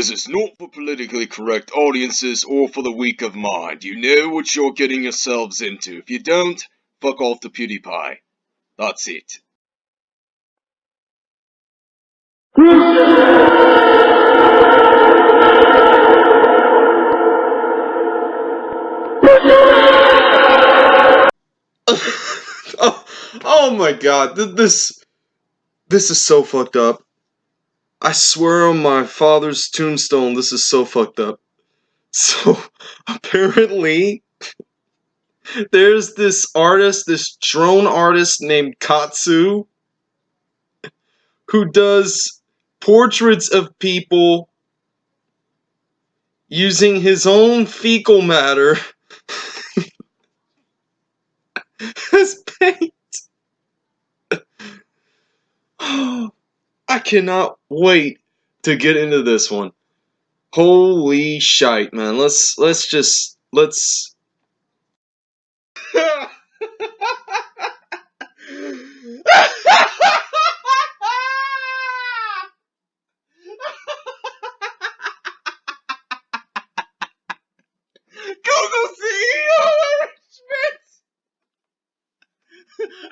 This is not for politically correct audiences or for the weak of mind. You know what you're getting yourselves into. If you don't, fuck off to PewDiePie. That's it. oh, oh my god, this this is so fucked up. I swear on my father's tombstone, this is so fucked up. So apparently, there's this artist, this drone artist named Katsu, who does portraits of people using his own fecal matter as paint. Oh, I cannot wait to get into this one. Holy shite, man. Let's let's just let's Google CEO Eric Schmidt!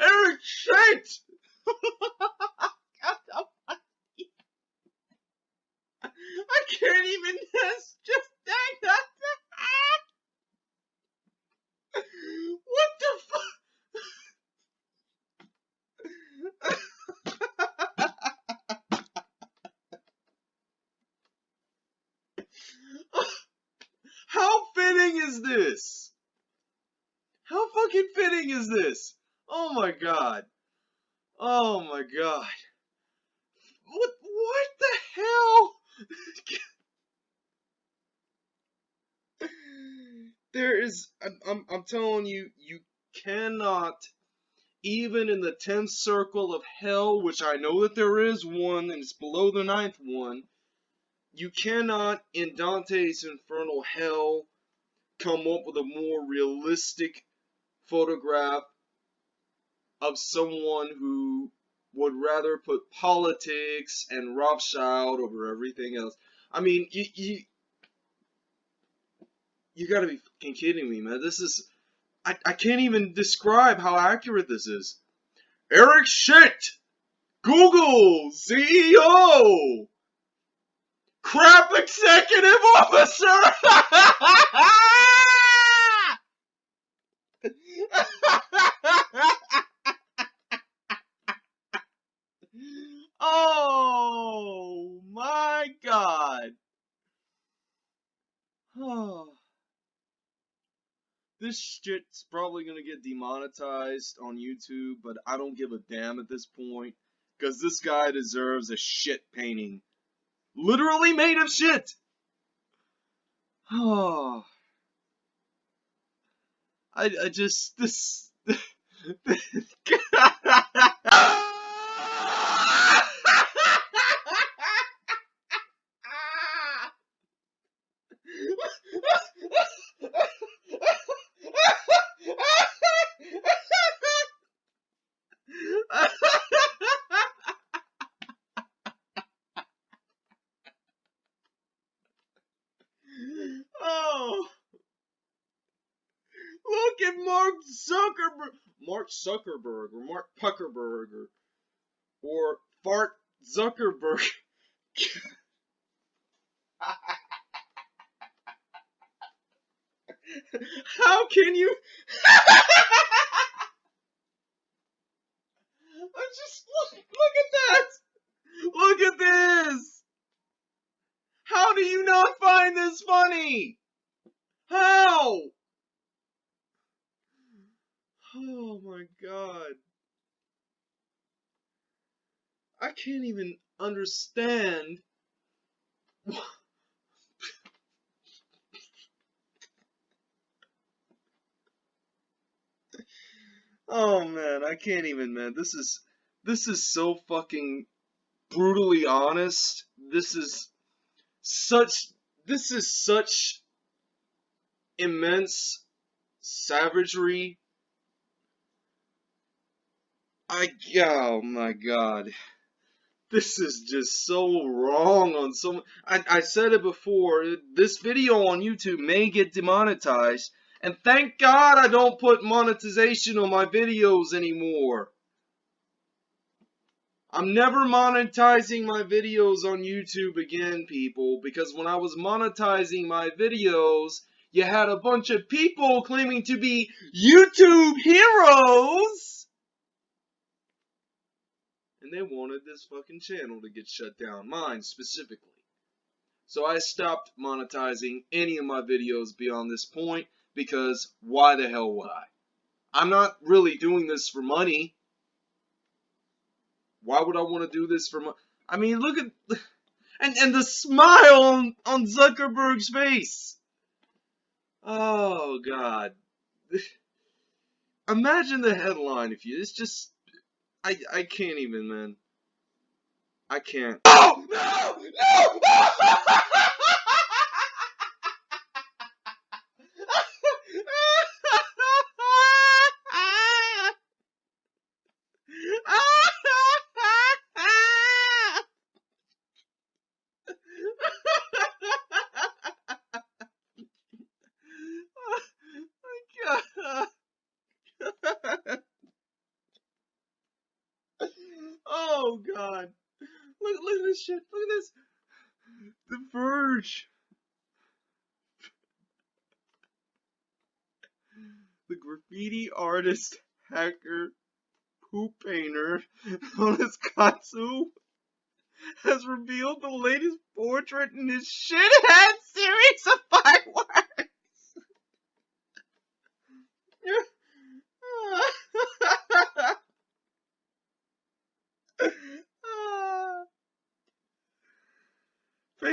Eric Schmidt! I can't even just just dang that. What the fuck? How fitting is this? How fucking fitting is this? Oh my god. Oh my god. What what the hell? there is I'm, I'm I'm telling you you cannot even in the 10th circle of hell which I know that there is one and it's below the ninth one you cannot in Dante's infernal hell come up with a more realistic photograph of someone who would rather put politics and Rothschild over everything else. I mean, you you, you gotta be fucking kidding me, man. This is I, I can't even describe how accurate this is. Eric Shit! Google CEO! Crap Executive Officer! oh my god. Oh. This shit's probably gonna get demonetized on YouTube, but I don't give a damn at this point. Because this guy deserves a shit painting. Literally made of shit! Oh. I, I just, this... oh. Look at Mark Zuckerberg. Zuckerberg or Mark Puckerberg or, or Fart Zuckerberg. How can you? I just look, look at that. Look at this. How do you not find this funny? How? Oh my god. I can't even understand. oh man, I can't even, man. This is this is so fucking brutally honest. This is such this is such immense savagery I oh my god. this is just so wrong on so I, I said it before this video on youtube may get demonetized and thank god i don't put monetization on my videos anymore i'm never monetizing my videos on youtube again people because when i was monetizing my videos you had a bunch of people claiming to be youtube heroes and they wanted this fucking channel to get shut down, mine specifically. So I stopped monetizing any of my videos beyond this point because why the hell would I? I'm not really doing this for money. Why would I want to do this for money? I mean, look at and and the smile on, on Zuckerberg's face. Oh God. Imagine the headline if you it's just I I can't even, man. I can't. Oh no! No! Oh god. Look, look at this shit. Look at this. The Verge. The graffiti artist, hacker, poop painter known as Katsu has revealed the latest portrait in his shithead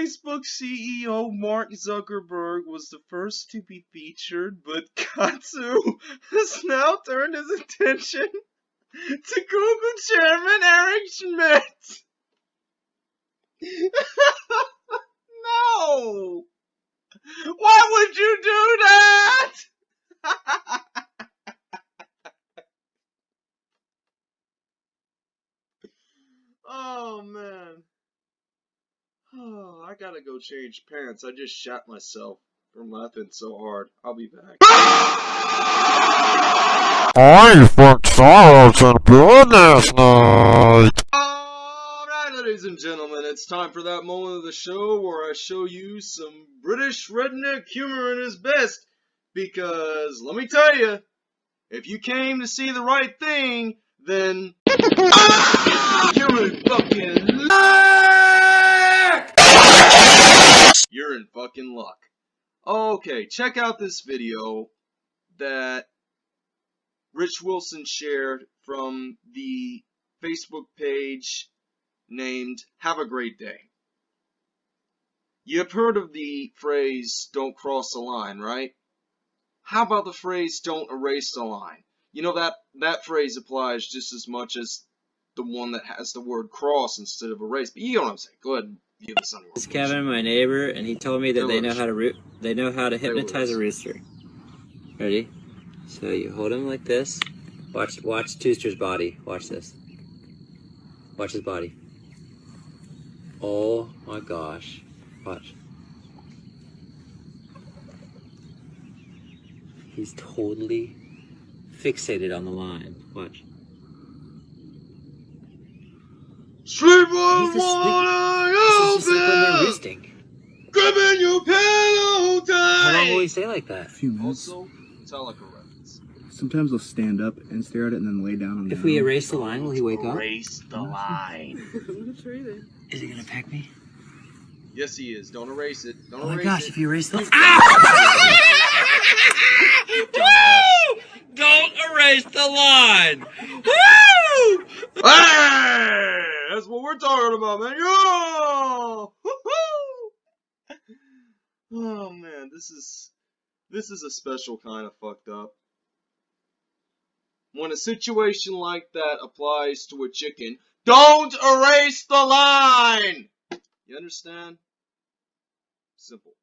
Facebook CEO Mark Zuckerberg was the first to be featured, but Katsu has now turned his attention to Google chairman Eric Schmidt. no! Why would you do that? oh man. Oh, I gotta go change pants. I just shot myself from laughing so hard. I'll be back. I fucked sorrows and goodness night. Alright, ladies and gentlemen, it's time for that moment of the show where I show you some British redneck humor in his best. Because, let me tell you, if you came to see the right thing, then you're in fucking you're in fucking luck. Okay, check out this video that Rich Wilson shared from the Facebook page named Have a Great Day. You've heard of the phrase, don't cross the line, right? How about the phrase, don't erase the line? You know, that, that phrase applies just as much as the one that has the word cross instead of erase. But you know what I'm saying. Go ahead give is Kevin, my neighbor, and he told me that they know how to root. They know how to hypnotize a rooster. Ready? So you hold him like this. Watch, watch Tooster's body. Watch this. Watch his body. Oh my gosh. Watch. He's totally fixated on the line. Watch. Sleep on water, This is just like when they're roosting. Gripping your pillow tight. How long will he say like that? A few minutes. Also, Metallica reference. Sometimes they'll stand up and stare at it and then lay down on If we ground. erase the line, will he wake up? Erase the line. Is he gonna peck me? yes, he is. Don't erase it. Don't Oh my erase gosh, it. if you erase the ah! Don't erase the line. Hey! That's what we're talking about, man. Woo-hoo! Oh man, this is this is a special kind of fucked up. When a situation like that applies to a chicken, don't erase the line! You understand? Simple.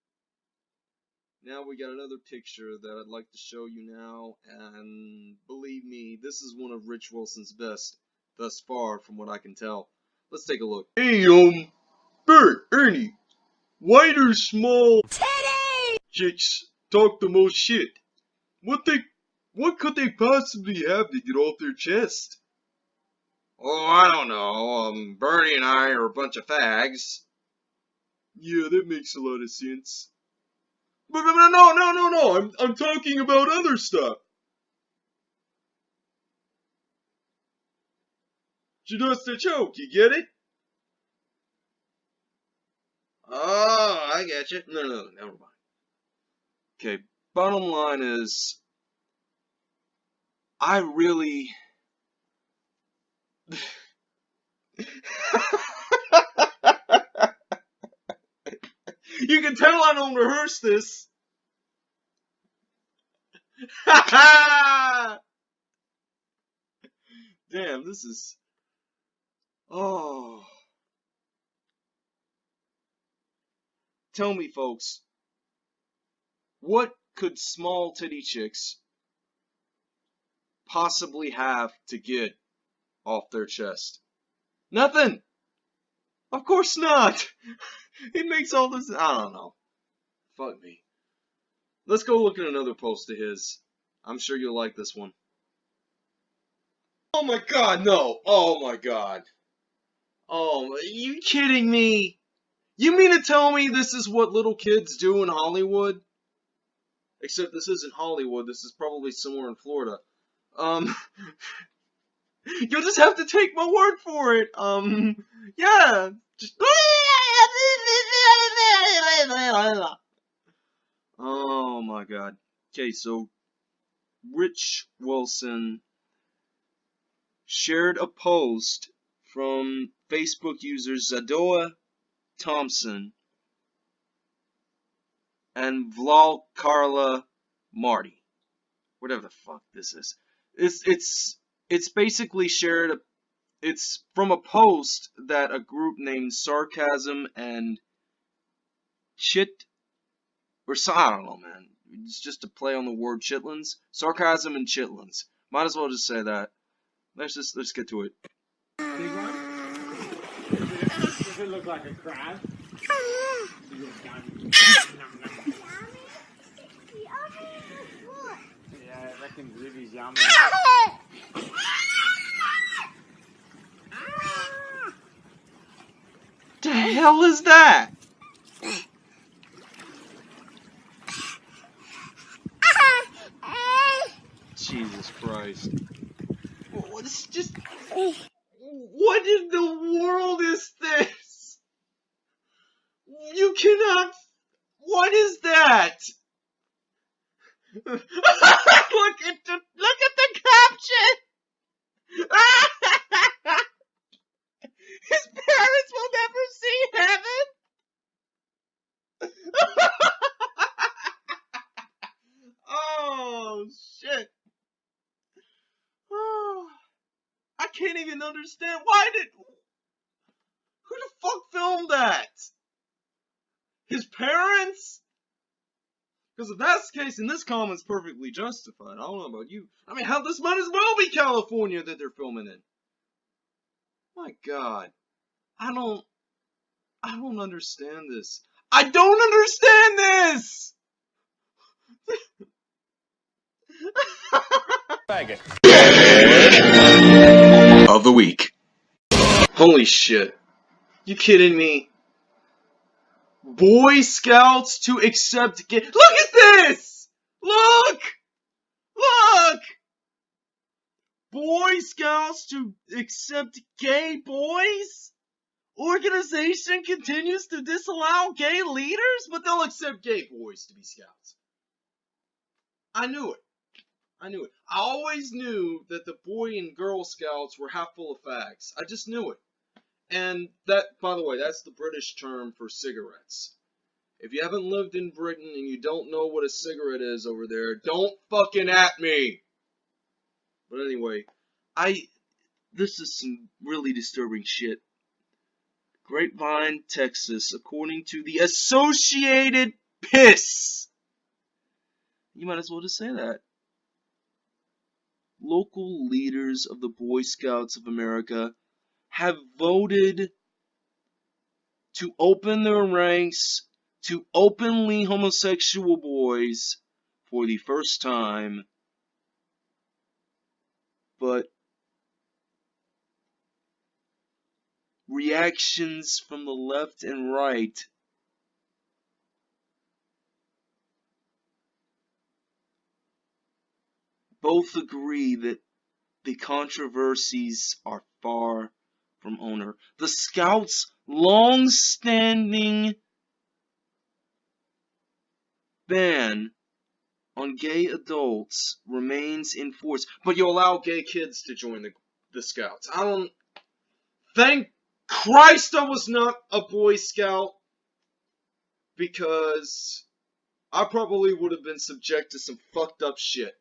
Now we got another picture that I'd like to show you now, and believe me, this is one of Rich Wilson's best thus far from what I can tell. Let's take a look. Hey, um, Bert, Ernie, why do small Teddy! chicks talk the most shit? What they, what could they possibly have to get off their chest? Oh, I don't know. Um, Bernie and I are a bunch of fags. Yeah, that makes a lot of sense. But, but, but no, no, no, no. I'm, I'm talking about other stuff. Just a joke, you get it? Oh, I get you. No, no, never mind. Okay, bottom line is, I really. you can tell I don't rehearse this. Damn, this is. Oh. Tell me, folks, what could small titty chicks possibly have to get off their chest? Nothing! Of course not! it makes all this. I don't know. Fuck me. Let's go look at another post of his. I'm sure you'll like this one. Oh my god, no! Oh my god. Oh, are you kidding me? You mean to tell me this is what little kids do in Hollywood? Except this isn't Hollywood, this is probably somewhere in Florida. Um, you'll just have to take my word for it. Um, yeah. Just... Oh my god. Okay, so Rich Wilson shared a post from Facebook user Zadoa Thompson and Vlal Carla Marty. Whatever the fuck this is. It's it's it's basically shared it's from a post that a group named Sarcasm and Chit or I don't know man. It's just a play on the word chitlins. Sarcasm and chitlins. Might as well just say that. Let's just let's get to it. Big one? Does it look like a crab? Yeah, I reckon Ruby's yummy. The hell is that? Jesus Christ. What's just what in the world is this? You cannot what is that? look at the look at the caption. His parents will never see heaven. oh shit. Oh, I can't even understand why did who the fuck filmed that? His parents? Because if that's the case, then this comment's perfectly justified. I don't know about you. I mean, hell, this might as well be California that they're filming in. My God, I don't, I don't understand this. I don't understand this. of the week. Holy shit. You kidding me? Boy Scouts to accept gay- Look at! Look! Look! Boy Scouts to accept gay boys? Organization continues to disallow gay leaders, but they'll accept gay boys to be scouts. I knew it. I knew it. I always knew that the Boy and Girl Scouts were half full of fags. I just knew it. And that, by the way, that's the British term for cigarettes. If you haven't lived in Britain and you don't know what a cigarette is over there, don't fucking at me. But anyway, I, this is some really disturbing shit. Grapevine, Texas, according to the Associated Piss. You might as well just say that. Local leaders of the Boy Scouts of America have voted to open their ranks to openly homosexual boys for the first time. But reactions from the left and right both agree that the controversies are far from owner. The Scouts' long-standing ban on gay adults remains in force, but you allow gay kids to join the, the Scouts. I don't... Thank Christ I was not a Boy Scout, because I probably would have been subject to some fucked up shit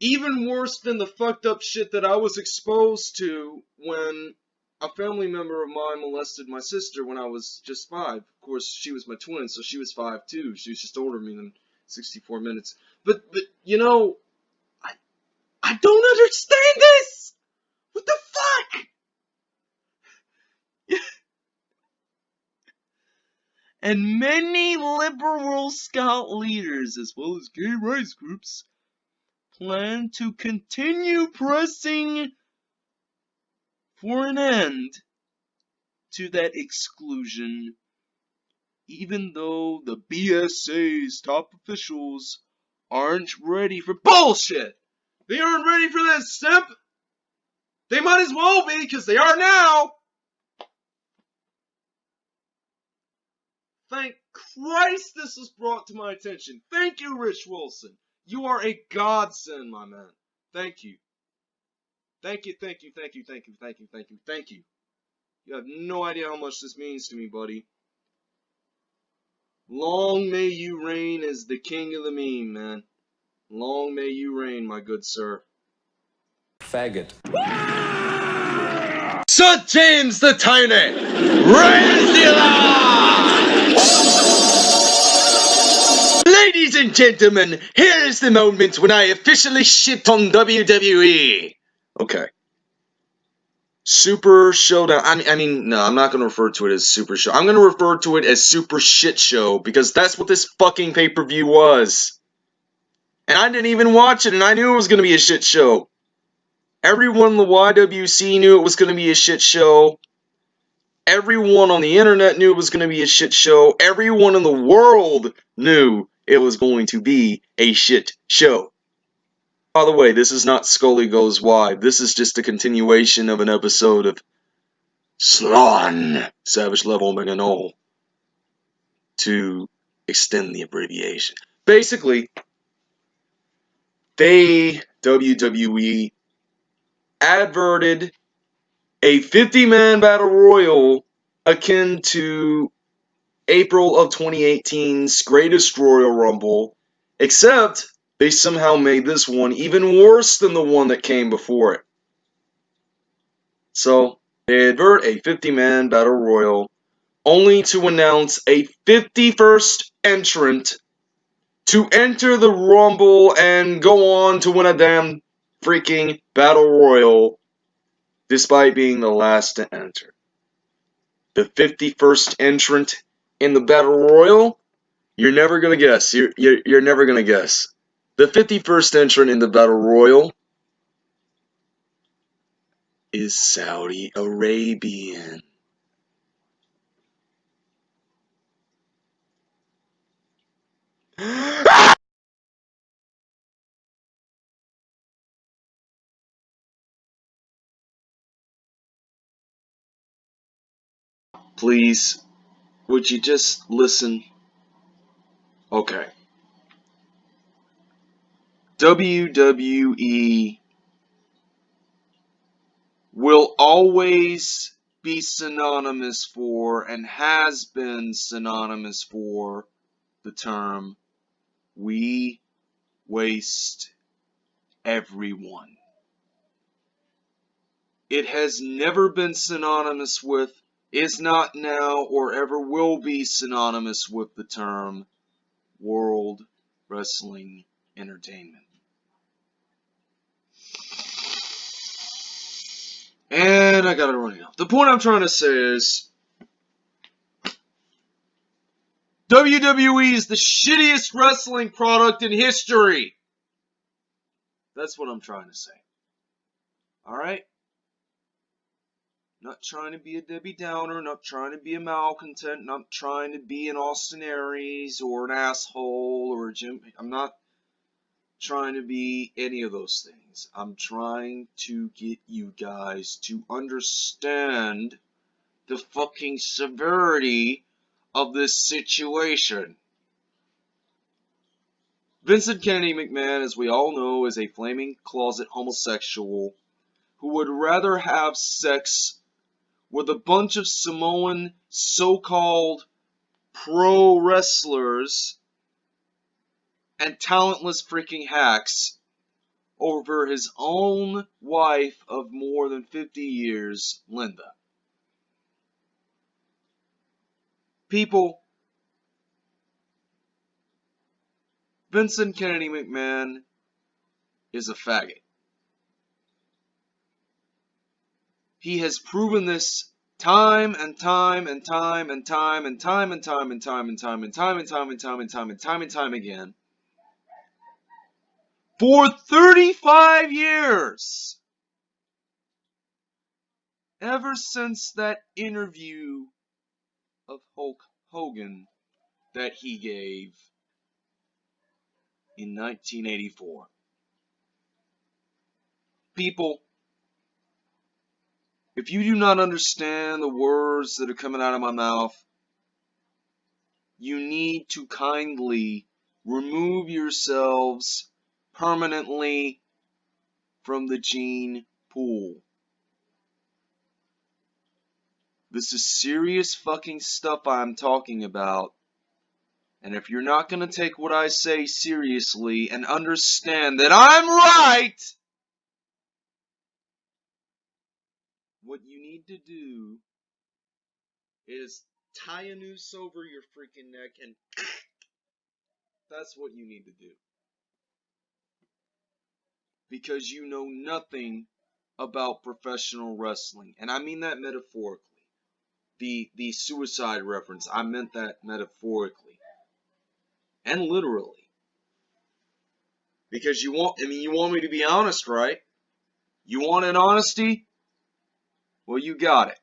even worse than the fucked up shit that I was exposed to when a family member of mine molested my sister when I was just five. Of course, she was my twin, so she was five too. She was just older than me than 64 minutes. But, but, you know, I, I don't understand this! What the fuck? and many liberal scout leaders, as well as gay rights groups, plan to continue pressing for an end to that exclusion, even though the BSA's top officials aren't ready for bullshit. They aren't ready for that step. They might as well be, because they are now. Thank Christ this was brought to my attention. Thank you, Rich Wilson. You are a godsend, my man. Thank you. Thank you, thank you, thank you, thank you, thank you, thank you, thank you. You have no idea how much this means to me, buddy. Long may you reign as the king of the meme, man. Long may you reign, my good sir. Faggot. Sir James the Tiny! Raise the alarm! Ladies and gentlemen, here is the moment when I officially shit on WWE. Okay. Super Showdown. I mean, I mean, no, I'm not going to refer to it as Super Show. I'm going to refer to it as Super Shit Show because that's what this fucking pay-per-view was. And I didn't even watch it, and I knew it was going to be a shit show. Everyone in the YWC knew it was going to be a shit show. Everyone on the internet knew it was going to be a shit show. Everyone in the world knew it was going to be a shit show. By the way, this is not Scully Goes Wide. This is just a continuation of an episode of Slon Savage Level Omega Null to extend the abbreviation. Basically, they, WWE, adverted a 50-man battle royal akin to April of 2018's Greatest Royal Rumble, except they somehow made this one even worse than the one that came before it. So, they advert a 50-man battle royal, only to announce a 51st entrant to enter the Rumble and go on to win a damn freaking battle royal despite being the last to enter. The 51st entrant in the Battle Royal, you're never to guess. You're, you're, you're never to guess. The 51st entrant in the Battle Royal is Saudi Arabian. Please, would you just listen? Okay. WWE will always be synonymous for and has been synonymous for the term we waste everyone. It has never been synonymous with, is not now, or ever will be synonymous with the term World Wrestling Entertainment. And I got it running off. The point I'm trying to say is WWE is the shittiest wrestling product in history. That's what I'm trying to say. Alright? Not trying to be a Debbie Downer, not trying to be a malcontent, not trying to be an Austin Aries or an asshole or a Jim. I'm not trying to be any of those things. I'm trying to get you guys to understand the fucking severity of this situation. Vincent Kennedy McMahon, as we all know, is a flaming closet homosexual who would rather have sex with a bunch of Samoan so-called pro wrestlers and talentless freaking hacks over his own wife of more than 50 years, Linda. People, Vincent Kennedy McMahon is a faggot. He has proven this time and time and time and time and time and time and time and time and time and time and time and time and time and time again for 35 years. Ever since that interview of Hulk Hogan that he gave in 1984. People, if you do not understand the words that are coming out of my mouth, you need to kindly remove yourselves permanently from the gene pool. This is serious fucking stuff I'm talking about. And if you're not going to take what I say seriously and understand that I'm right, what you need to do is tie a noose over your freaking neck and that's what you need to do because you know nothing about professional wrestling. And I mean that metaphorically. The the suicide reference, I meant that metaphorically. And literally. Because you want I mean you want me to be honest, right? You want an honesty? Well, you got it.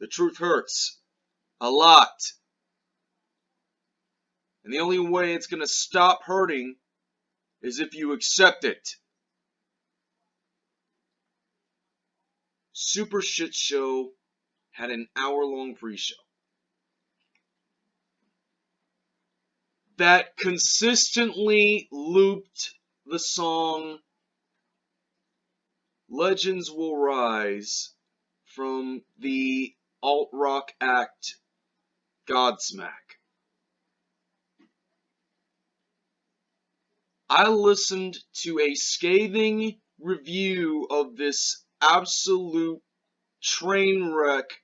The truth hurts. A lot. And the only way it's going to stop hurting is if you accept it. Super Shit Show had an hour long pre show that consistently looped the song Legends Will Rise from the alt rock act Godsmack. I listened to a scathing review of this absolute train wreck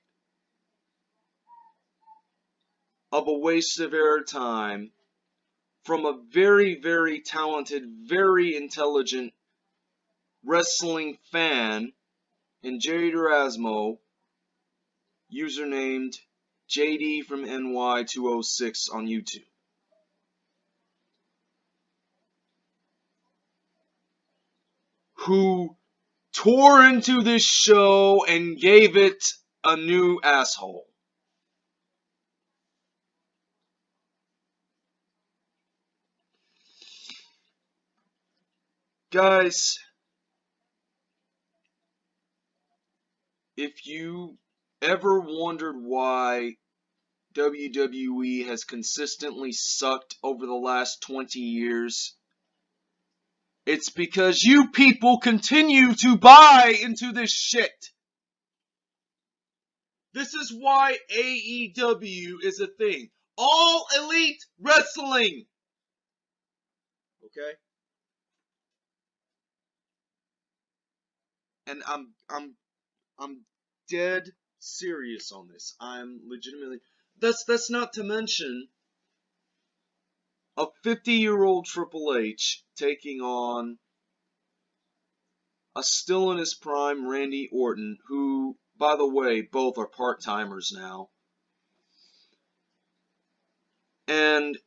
of a waste of airtime from a very, very talented, very intelligent wrestling fan in Jerry Erasmo, usernamed JD from NY206 on YouTube. Who tore into this show and gave it a new asshole. Guys, if you ever wondered why WWE has consistently sucked over the last 20 years, it's because you people continue to buy into this shit. This is why AEW is a thing. All Elite Wrestling. Okay? And I'm I'm I'm dead serious on this. I'm legitimately that's that's not to mention a 50 year old Triple H taking on a still in his prime Randy Orton, who, by the way, both are part timers now. And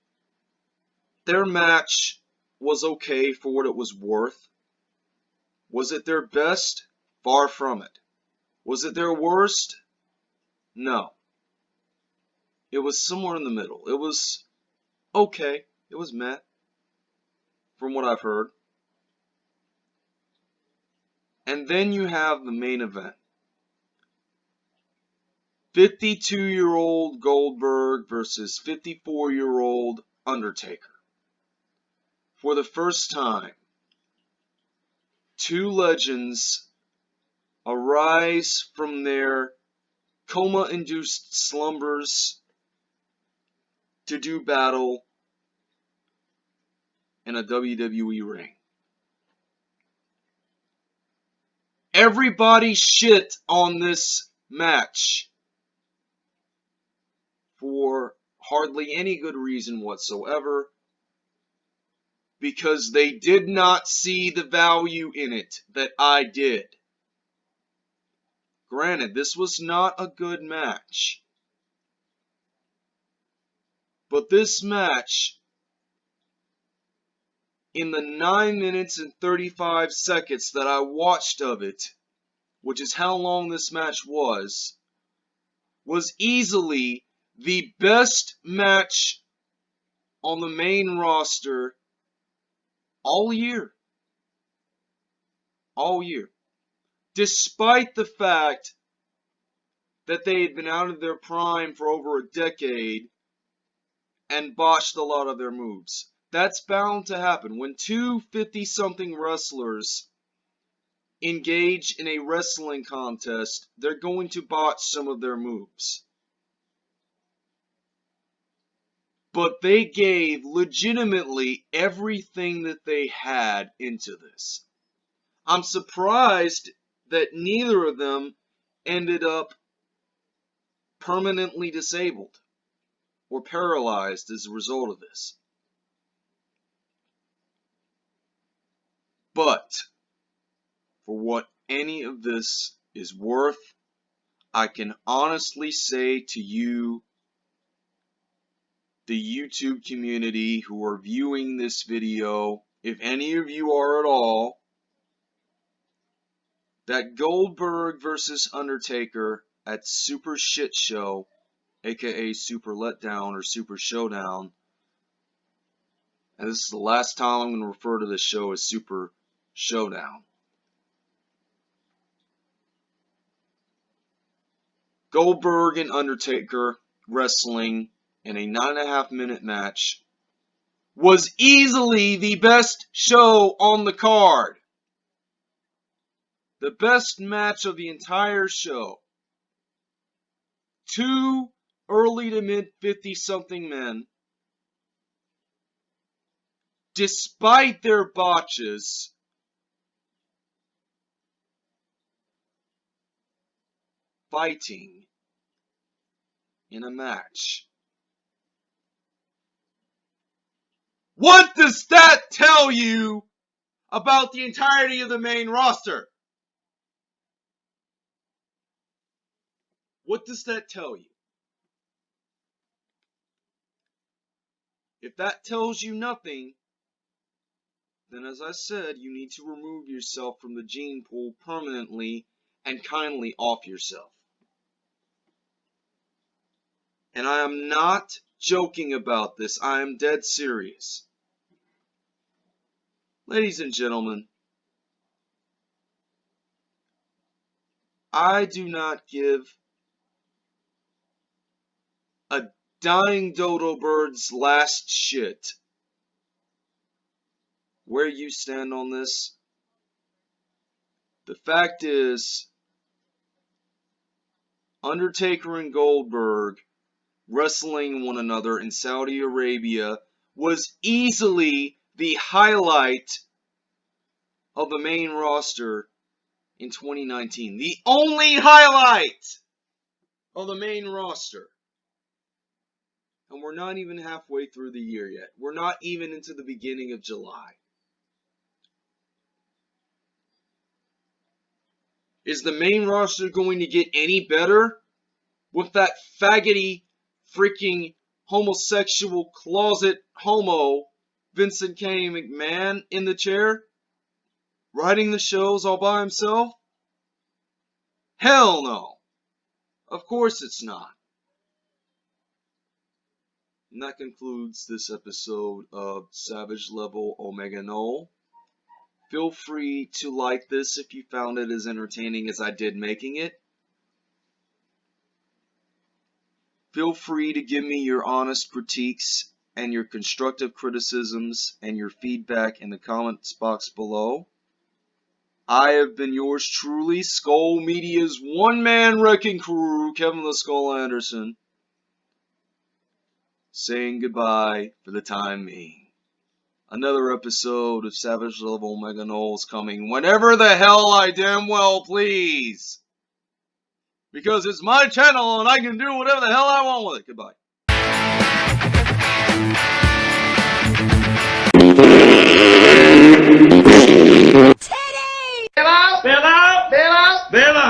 their match was okay for what it was worth. Was it their best? Far from it. Was it their worst? No. It was somewhere in the middle. It was okay. It was met, from what I've heard. And then you have the main event. 52 year old Goldberg versus 54 year old Undertaker. For the first time, two legends arise from their coma induced slumbers to do battle in a WWE ring. Everybody shit on this match for hardly any good reason whatsoever because they did not see the value in it that I did. Granted, this was not a good match. But this match, in the 9 minutes and 35 seconds that I watched of it, which is how long this match was, was easily the best match on the main roster all year. All year. Despite the fact that they had been out of their prime for over a decade and botched a lot of their moves. That's bound to happen. When two 50 something wrestlers engage in a wrestling contest, they're going to botch some of their moves. But they gave legitimately everything that they had into this. I'm surprised that neither of them ended up permanently disabled or paralyzed as a result of this. But for what any of this is worth, I can honestly say to you, the YouTube community who are viewing this video, if any of you are at all, that Goldberg versus Undertaker at Super Shit Show, aka Super Letdown or Super Showdown, and this is the last time I'm going to refer to this show as Super Showdown. Goldberg and Undertaker wrestling in a nine and a half minute match was easily the best show on the card. The best match of the entire show. Two early to mid 50 something men, despite their botches, fighting in a match. What does that tell you about the entirety of the main roster? What does that tell you? If that tells you nothing, then as I said, you need to remove yourself from the gene pool permanently and kindly off yourself. And I am not joking about this. I am dead serious. Ladies and gentlemen, I do not give a dying dodo bird's last shit where you stand on this. The fact is, Undertaker and Goldberg wrestling one another in Saudi Arabia was easily the highlight of the main roster in 2019. The only highlight of the main roster. And we're not even halfway through the year yet. We're not even into the beginning of July. Is the main roster going to get any better with that faggoty freaking homosexual closet homo Vincent K. McMahon in the chair? Writing the shows all by himself? Hell no! Of course it's not. And that concludes this episode of Savage Level Omega Null. Feel free to like this if you found it as entertaining as I did making it. Feel free to give me your honest critiques and your constructive criticisms and your feedback in the comments box below. I have been yours truly, Skull Media's one-man wrecking crew, Kevin the Skull Anderson, saying goodbye for the time being. Another episode of Savage Level Mega Knowles coming whenever the hell I damn well please because it's my channel and I can do whatever the hell I want with it. Goodbye. Teddy. Bill out! Bill out! Bill out! Bill out!